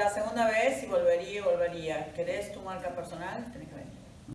La segunda vez y volvería y volvería. ¿Querés tu marca personal?